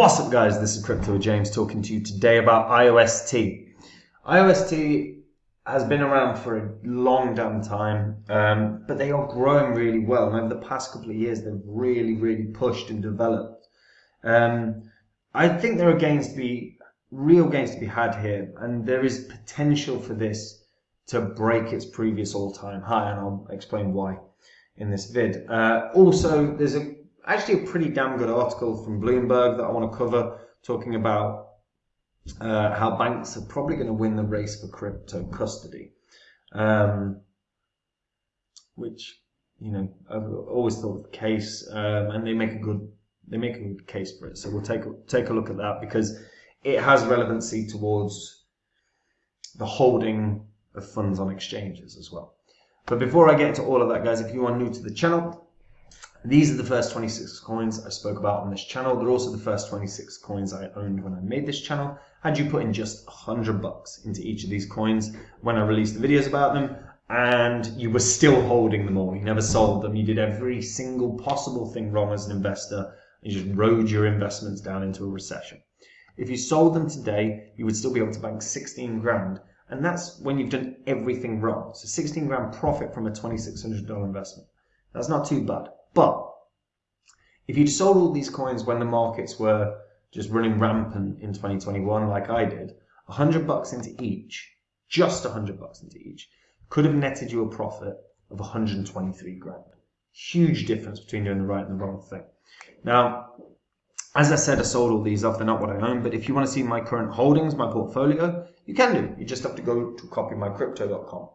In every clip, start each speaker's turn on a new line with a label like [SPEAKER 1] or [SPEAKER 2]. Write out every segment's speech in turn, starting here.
[SPEAKER 1] What's up, guys? This is Crypto James talking to you today about IOST. IOST has been around for a long damn time, um, but they are growing really well. And over the past couple of years, they've really, really pushed and developed. Um, I think there are gains to be, real gains to be had here, and there is potential for this to break its previous all-time high, and I'll explain why in this vid. Uh, also, there's a actually a pretty damn good article from Bloomberg that I want to cover, talking about uh, how banks are probably going to win the race for crypto custody, um, which you know I've always thought the case, um, and they make a good they make a good case for it. So we'll take take a look at that because it has relevancy towards the holding of funds on exchanges as well. But before I get into all of that, guys, if you are new to the channel, these are the first 26 coins I spoke about on this channel. They're also the first 26 coins I owned when I made this channel. Had you put in just 100 bucks into each of these coins when I released the videos about them, and you were still holding them all. You never sold them. You did every single possible thing wrong as an investor. and You just rode your investments down into a recession. If you sold them today, you would still be able to bank 16 grand. And that's when you've done everything wrong. So 16 grand profit from a $2,600 investment. That's not too bad. But if you'd sold all these coins when the markets were just running rampant in 2021, like I did, 100 bucks into each, just 100 bucks into each, could have netted you a profit of 123 grand. Huge difference between doing the right and the wrong thing. Now, as I said, I sold all these off. They're not what I own, but if you want to see my current holdings, my portfolio, you can do. You just have to go to copymycrypto.com.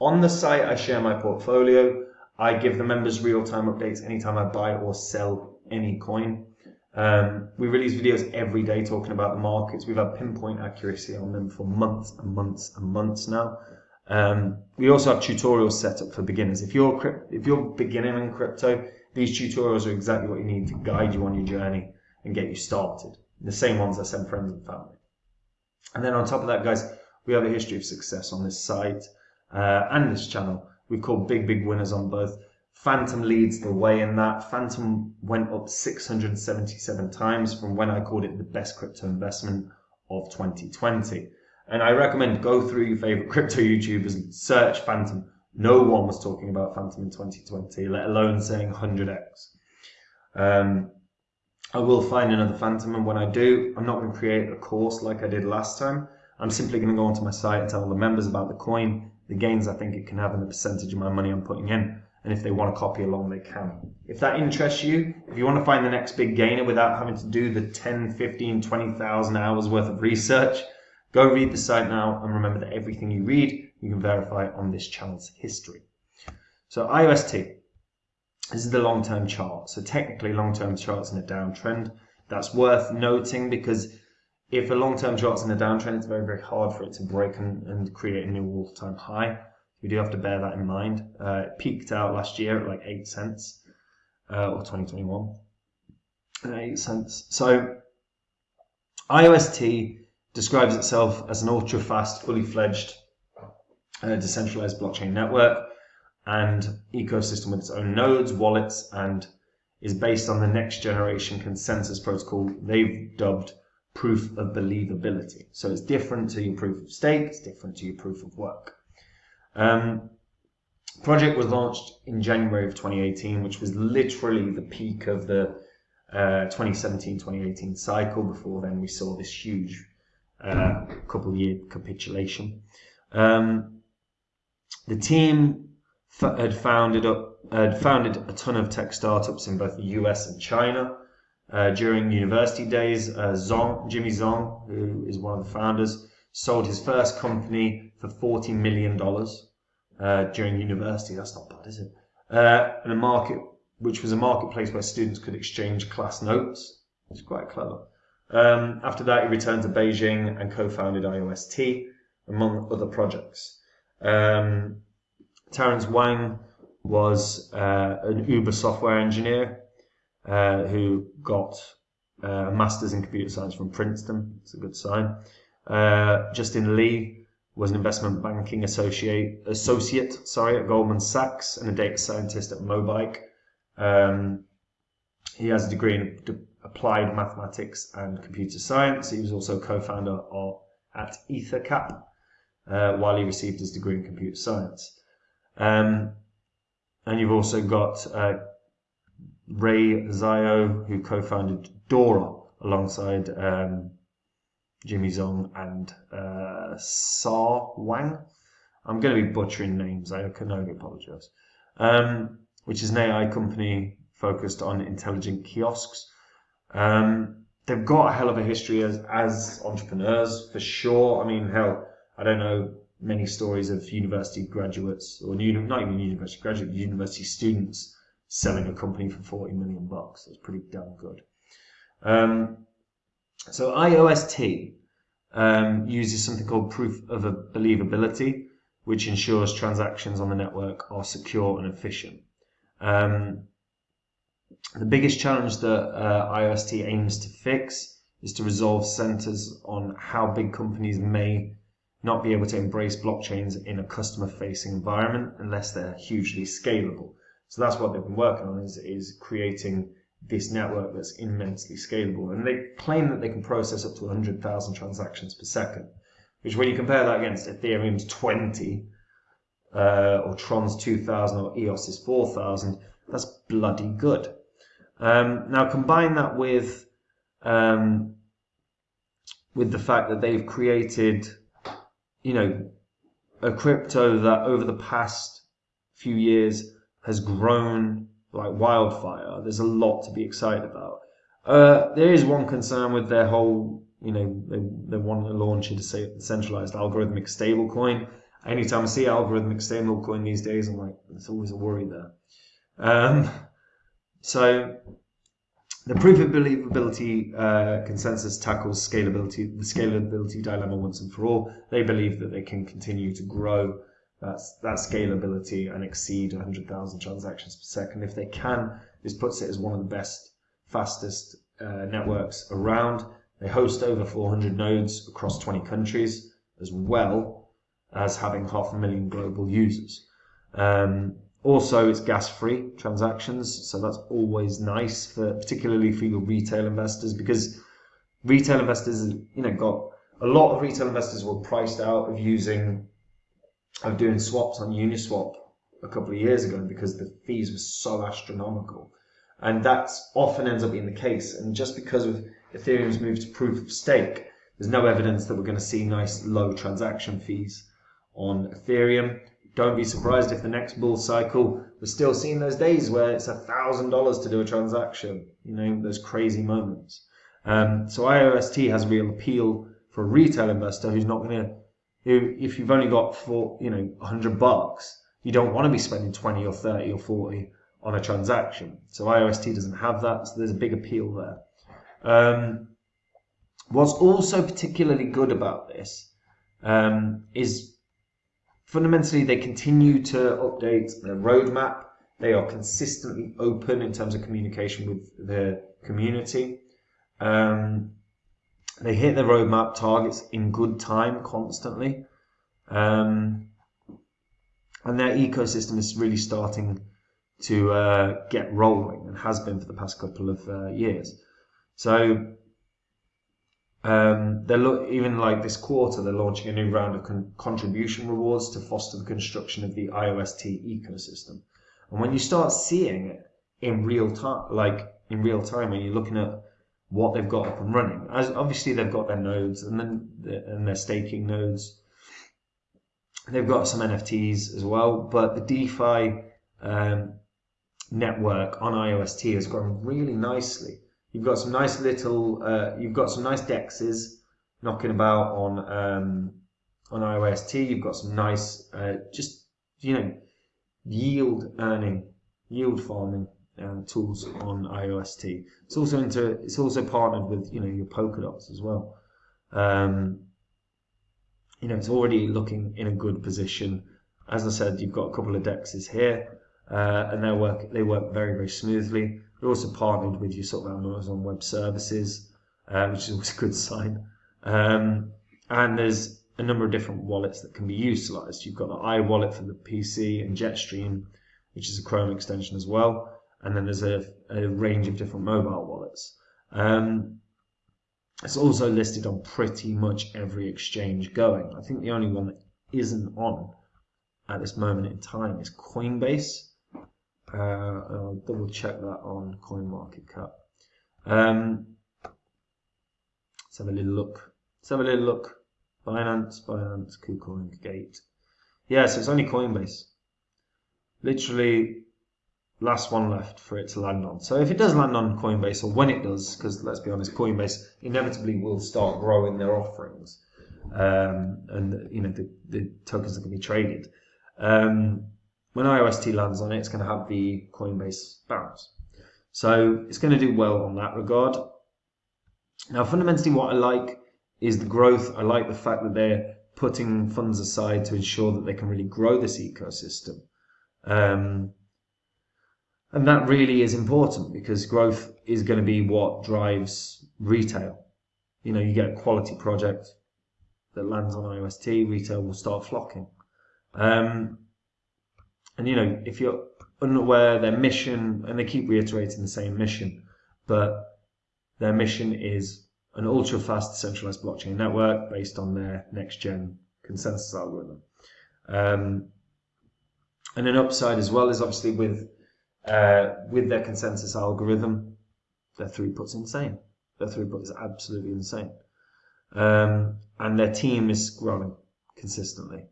[SPEAKER 1] On the site, I share my portfolio. I give the members real-time updates anytime I buy or sell any coin. Um, we release videos every day talking about the markets. We've had pinpoint accuracy on them for months and months and months now. Um, we also have tutorials set up for beginners. If you're if you're beginning in crypto, these tutorials are exactly what you need to guide you on your journey and get you started. The same ones I send friends and family. And then on top of that, guys, we have a history of success on this site uh, and this channel. We've called big, big winners on both. Fantom leads the way in that. Fantom went up 677 times from when I called it the best crypto investment of 2020. And I recommend go through your favorite crypto YouTubers and search Fantom. No one was talking about Fantom in 2020, let alone saying 100x. Um, I will find another Fantom, and when I do, I'm not going to create a course like I did last time. I'm simply going to go onto my site and tell the members about the coin, the gains I think it can have and the percentage of my money I'm putting in. And if they want to copy along, they can. If that interests you, if you want to find the next big gainer without having to do the 10, 15, 20,000 hours worth of research, go read the site now and remember that everything you read, you can verify on this channel's history. So IOST, this is the long-term chart. So technically long-term chart's in a downtrend. That's worth noting because if a long-term chart's in a downtrend, it's very, very hard for it to break and, and create a new all-time high. We do have to bear that in mind. Uh, it peaked out last year at like 8 cents, uh, or 2021, at 8 cents. So IOST describes itself as an ultra-fast, fully fledged uh, decentralized blockchain network and ecosystem with its own nodes, wallets, and is based on the next generation consensus protocol they've dubbed proof of believability. So it's different to your proof of stake, it's different to your proof of work. Um, project was launched in January of 2018, which was literally the peak of the 2017-2018 uh, cycle. Before then, we saw this huge uh, couple year capitulation. Um, the team had founded up had founded a ton of tech startups in both the US and China. Uh, during university days, uh, Zhong, Jimmy Zhong, who is one of the founders, sold his first company for $40 million uh, during university. That's not bad, is it? Uh, in a market, which was a marketplace where students could exchange class notes. It's quite clever. Um, after that, he returned to Beijing and co-founded IOST, among other projects. Um, Terence Wang was uh, an Uber software engineer uh, who got uh, a master's in computer science from Princeton. It's a good sign. Uh, Justin Li was an investment banking associate, associate sorry, at Goldman Sachs and a data scientist at Mobike. Um, he has a degree in applied mathematics and computer science. He was also co-founder of, at EtherCap uh, while he received his degree in computer science. Um, and you've also got uh, Ray Zhao, who co-founded Dora alongside um, Jimmy Zhong and uh, Sa Wang. I'm going to be butchering names. I can only apologize. Um, which is an AI company focused on intelligent kiosks. Um, they've got a hell of a history as, as entrepreneurs, for sure. I mean, hell, I don't know many stories of university graduates, or not even university graduates, university students selling a company for 40 million bucks. That's pretty damn good. Um, so IOST um, uses something called proof of believability, which ensures transactions on the network are secure and efficient. Um, the biggest challenge that uh, IOST aims to fix is to resolve centers on how big companies may not be able to embrace blockchains in a customer facing environment unless they're hugely scalable. So that's what they've been working on is, is creating this network that's immensely scalable. And they claim that they can process up to 100,000 transactions per second, which when you compare that against Ethereum's 20, uh, or Tron's 2000 or EOS's 4000, that's bloody good. Um, now combine that with um, with the fact that they've created, you know, a crypto that over the past few years has grown like wildfire. There's a lot to be excited about. Uh, there is one concern with their whole, you know, they, they want to launch a centralized algorithmic stablecoin anytime I see algorithmic stablecoin these days, I'm like, there's always a worry there. Um, so the proof of believability uh, consensus tackles scalability, the scalability dilemma once and for all. They believe that they can continue to grow that, that scalability and exceed 100,000 transactions per second. If they can, this puts it as one of the best, fastest uh, networks around. They host over 400 nodes across 20 countries as well as having half a million global users. Um, also, it's gas-free transactions, so that's always nice for particularly for your retail investors because retail investors, you know, got a lot of retail investors were priced out of using of doing swaps on Uniswap a couple of years ago because the fees were so astronomical, and that often ends up being the case. And just because of Ethereum's move to proof of stake, there's no evidence that we're going to see nice low transaction fees on Ethereum. Don't be surprised if the next bull cycle we're still seeing those days where it's a thousand dollars to do a transaction. You know, those crazy moments. Um, so IOST has real appeal for a retail investor who's not going to, if you've only got for you know 100 bucks, you don't want to be spending 20 or 30 or 40 on a transaction. So IOST doesn't have that, so there's a big appeal there. Um, what's also particularly good about this um, is fundamentally, they continue to update their roadmap. They are consistently open in terms of communication with their community. Um, they hit their roadmap targets in good time constantly. Um, and their ecosystem is really starting to uh, get rolling and has been for the past couple of uh, years. So um, they're lo- even like this quarter, they're launching a new round of con- contribution rewards to foster the construction of the IOST ecosystem. And when you start seeing it in real time, like in real time, when you're looking at what they've got up and running, as obviously they've got their nodes and then the, and their staking nodes. They've got some NFTs as well, but the DeFi um, network on IOST has grown really nicely. You've got some nice little, uh, you've got some nice dexes knocking about on um, on IOST. You've got some nice, uh, just you know, yield earning, yield farming um, tools on IOST. It's also into, it's also partnered with you know your Polkadots as well. Um, you know, it's already looking in a good position. As I said, you've got a couple of dexes here, uh, and they work they work very very smoothly. We're also partnered with your sort of Amazon Web Services, uh, which is always a good sign. Um, and there's a number of different wallets that can be utilized. You've got the iWallet for the PC and Jetstream, which is a Chrome extension as well. And then there's a, a range of different mobile wallets. Um, it's also listed on pretty much every exchange going. I think the only one that isn't on at this moment in time is Coinbase. Uh, I'll double check that on CoinMarketCap. Um, let's have a little look. Let's have a little look. Binance, Binance, KuCoin, Gate. Yeah, so it's only Coinbase. Literally last one left for it to land on. So if it does land on Coinbase, or when it does, because let's be honest, Coinbase inevitably will start growing their offerings, um, and you know the, the tokens are going to be traded. Um, when IOST lands on it, it's going to have the Coinbase bounce. So it's going to do well on that regard. Now, fundamentally, what I like is the growth. I like the fact that they're putting funds aside to ensure that they can really grow this ecosystem. Um, and that really is important because growth is going to be what drives retail. You know, you get a quality project that lands on IOST, retail will start flocking. Um, and you know, if you're unaware, their mission, and they keep reiterating the same mission, but their mission is an ultra fast decentralized blockchain network based on their next gen consensus algorithm. Um, and an upside as well is obviously with uh, with their consensus algorithm, their throughput's insane. Their throughput is absolutely insane. Um, and their team is growing consistently.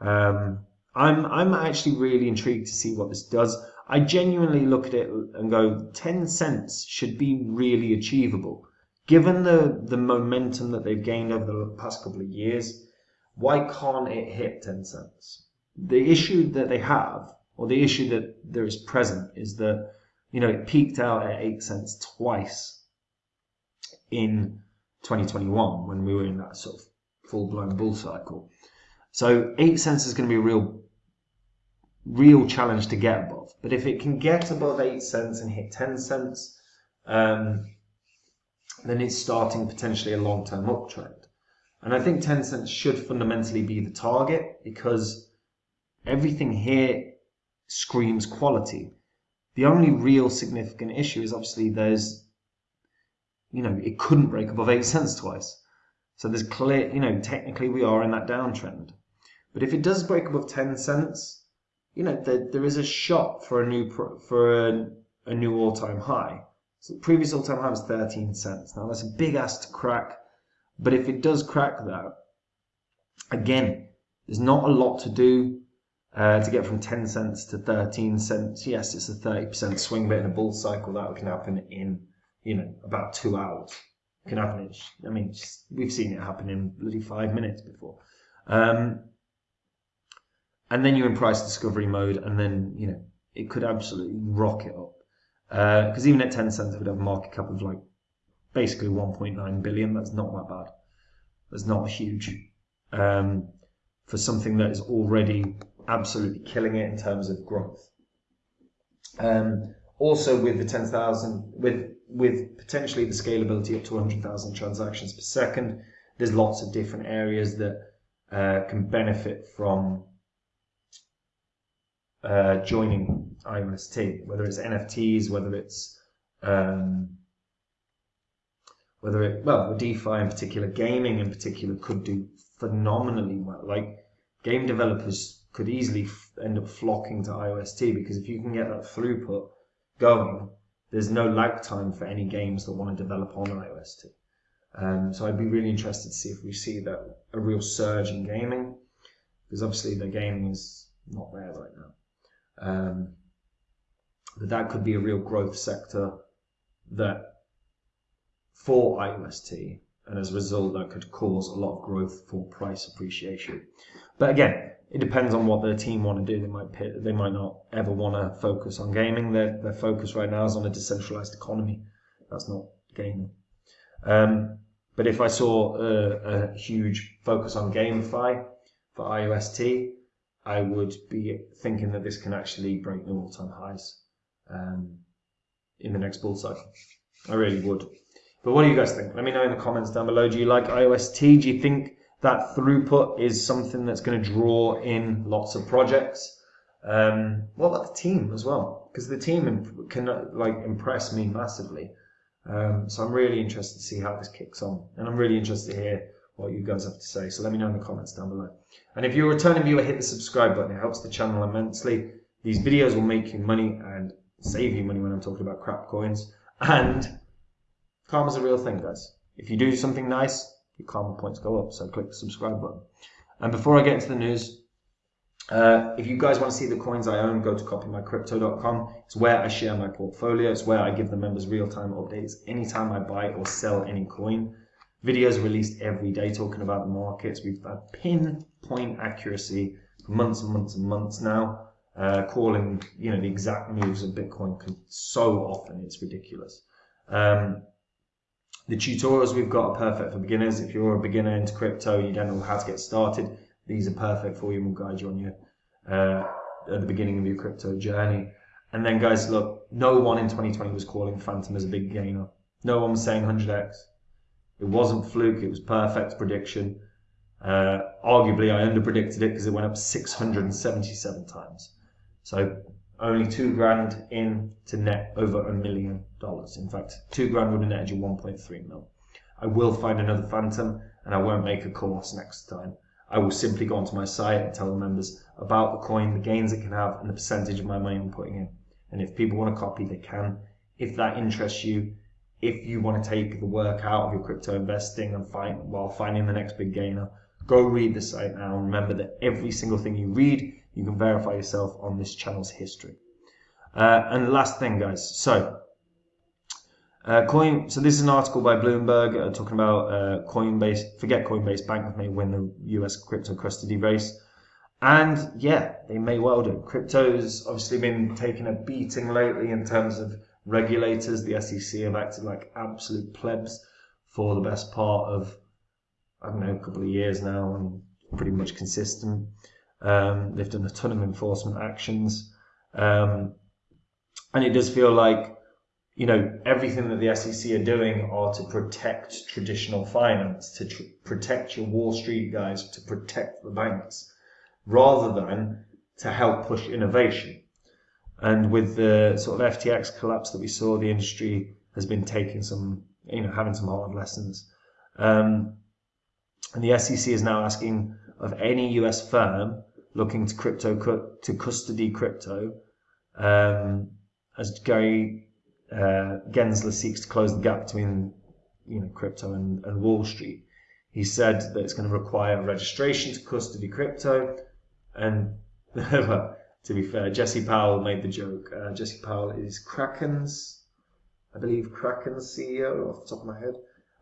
[SPEAKER 1] Um, I'm I'm actually really intrigued to see what this does. I genuinely look at it and go, 10 cents should be really achievable. Given the, the momentum that they've gained over the past couple of years, why can't it hit 10 cents? The issue that they have or the issue that there is present is that you know it peaked out at eight cents twice in 2021 when we were in that sort of full blown bull cycle. So eight cents is going to be a real real challenge to get above. But if it can get above eight cents and hit 10 cents, um, then it's starting potentially a long term uptrend. And I think 10 cents should fundamentally be the target because everything here screams quality. The only real significant issue is obviously there's, you know, it couldn't break above eight cents twice. So there's clear, you know, technically we are in that downtrend. But if it does break above 10 cents, you know, there, there is a shot for a new, for a, a new all-time high. So the previous all-time high was 13 cents. Now that's a big ass to crack. But if it does crack that, again, there's not a lot to do uh, to get from 10 cents to 13 cents, yes, it's a 30% swing, but in a bull cycle, that can happen in, you know, about two hours. It can happen in, I mean, we've seen it happen in bloody five minutes before. Um, and then you're in price discovery mode, and then, you know, it could absolutely rocket up. Because uh, even at 10 cents, it would have a market cap of like basically 1.9 billion. That's not that bad. That's not huge. Um, for something that is already absolutely killing it in terms of growth. Um, also, with the 10,000, with with potentially the scalability up to 100,000 transactions per second, there's lots of different areas that uh, can benefit from uh, joining IOST, whether it's NFTs, whether it's um, whether it well, DeFi in particular, gaming in particular could do phenomenally well. Like game developers could easily end up flocking to IOST because if you can get that throughput going, there's no lag time for any games that want to develop on IOST. Um, so I'd be really interested to see if we see that a real surge in gaming, because obviously the gaming is not there right now. Um, but that could be a real growth sector that for IOST, and as a result, that could cause a lot of growth for price appreciation. But again, it depends on what their team want to do. They might they might not ever want to focus on gaming. Their their focus right now is on a decentralized economy. That's not gaming. Um, but if I saw a, a, huge focus on GameFi for IOST, I would be thinking that this can actually break new all-time highs um, in the next bull cycle. I really would. But what do you guys think? Let me know in the comments down below. Do you like IOST? Do you think that throughput is something that's going to draw in lots of projects. Um, what about the team as well? Because the team can like impress me massively. Um, so I'm really interested to see how this kicks on, and I'm really interested to hear what you guys have to say. So let me know in the comments down below. And if you're a returning viewer, hit the subscribe button. It helps the channel immensely. These videos will make you money and save you money when I'm talking about crap coins. And karma's a real thing, guys. If you do something nice, your karma points go up. So click the subscribe button. And before I get into the news, uh, if you guys want to see the coins I own, go to copymycrypto.com. It's where I share my portfolio. It's where I give the members real-time updates anytime I buy or sell any coin. Videos released every day talking about the markets. We've had pinpoint accuracy for months and months and months now, uh, calling you know the exact moves of Bitcoin so often it's ridiculous. Um, the tutorials we've got are perfect for beginners. If you're a beginner into crypto, you don't know how to get started, these are perfect for you and will guide you on your uh, at the beginning of your crypto journey. And then, guys, look, no one in 2020 was calling Fantom as a big gainer. No one was saying 100x. It wasn't fluke. It was perfect prediction. Uh, arguably, I underpredicted it because it went up 677 times. So only two grand in to net over a million dollars. In fact, two grand would have netted you 1.3 mil. I will find another Fantom and I won't make a course next time. I will simply go onto my site and tell the members about the coin, the gains it can have, and the percentage of my money I'm putting in. And if people want to copy, they can. If that interests you, if you want to take the work out of your crypto investing and find while finding the next big gainer, go read the site now. And remember that every single thing you read, you can verify yourself on this channel's history. Uh, and last thing, guys. So uh, coin. So this is an article by Bloomberg uh, talking about uh, Coinbase. Forget Coinbase. Bank may win the U.S. crypto custody race, and yeah, they may well do. Crypto's obviously been taking a beating lately in terms of regulators. The SEC have acted like absolute plebs for the best part of I don't know a couple of years now, and pretty much consistent. Um, they've done a ton of enforcement actions, um, and it does feel like you know, everything that the SEC are doing are to protect traditional finance, to tr- protect your Wall Street guys, to protect the banks, rather than to help push innovation. And with the sort of FTX collapse that we saw, the industry has been taking some, you know, having some hard lessons. Um, and the SEC is now asking of any US firm looking to crypto to custody crypto, um, as Gary uh, Gensler seeks to close the gap between you know crypto and, and Wall Street. He said that it's going to require registration to custody crypto, and to be fair, Jesse Powell made the joke. Uh, Jesse Powell is Kraken's, I believe Kraken's CEO off the top of my head,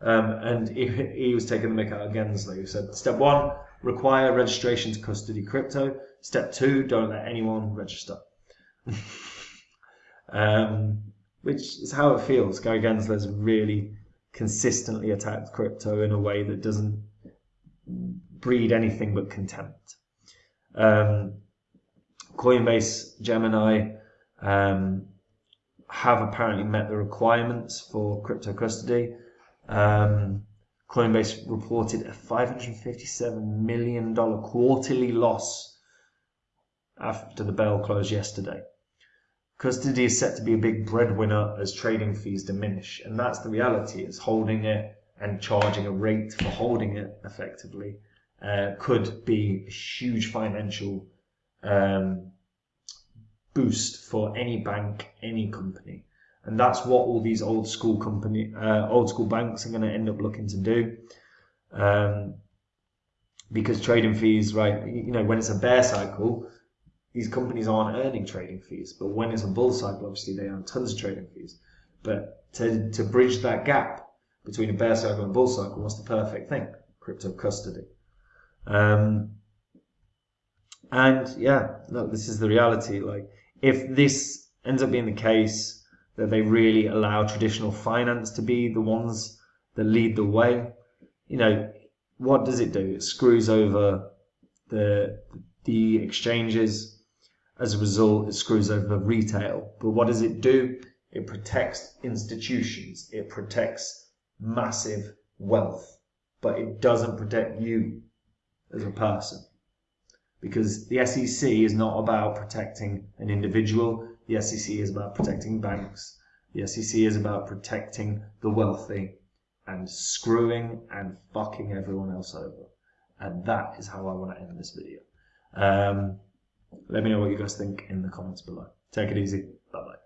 [SPEAKER 1] um, and he, he, was taking the mick out of Gensler. He said, step one, require registration to custody crypto. Step two, don't let anyone register. um, which is how it feels. Gary Gensler's really consistently attacked crypto in a way that doesn't breed anything but contempt. Um, Coinbase, Gemini um, have apparently met the requirements for crypto custody. Um, Coinbase reported a $557 million quarterly loss after the bell closed yesterday. Custody is set to be a big breadwinner as trading fees diminish, and that's the reality. Is holding it and charging a rate for holding it effectively uh, could be a huge financial um, boost for any bank, any company, and that's what all these old school company, uh, old school banks are going to end up looking to do. Um, because trading fees, right? You know, when it's a bear cycle, these companies aren't earning trading fees. But when it's a bull cycle, obviously they earn tons of trading fees. But to, to bridge that gap between a bear cycle and a bull cycle, what's the perfect thing? Crypto custody. Um, and yeah, look, this is the reality. Like, if this ends up being the case that they really allow traditional finance to be the ones that lead the way, you know, what does it do? It screws over the the exchanges, as a result, it screws over retail. But what does it do? It protects institutions. It protects massive wealth. But it doesn't protect you as a person. Because the SEC is not about protecting an individual. The SEC is about protecting banks The SEC is about protecting the wealthy and screwing and fucking everyone else over. And that is how I want to end this video. Um, let me know what you guys think in the comments below. Take it easy. Bye.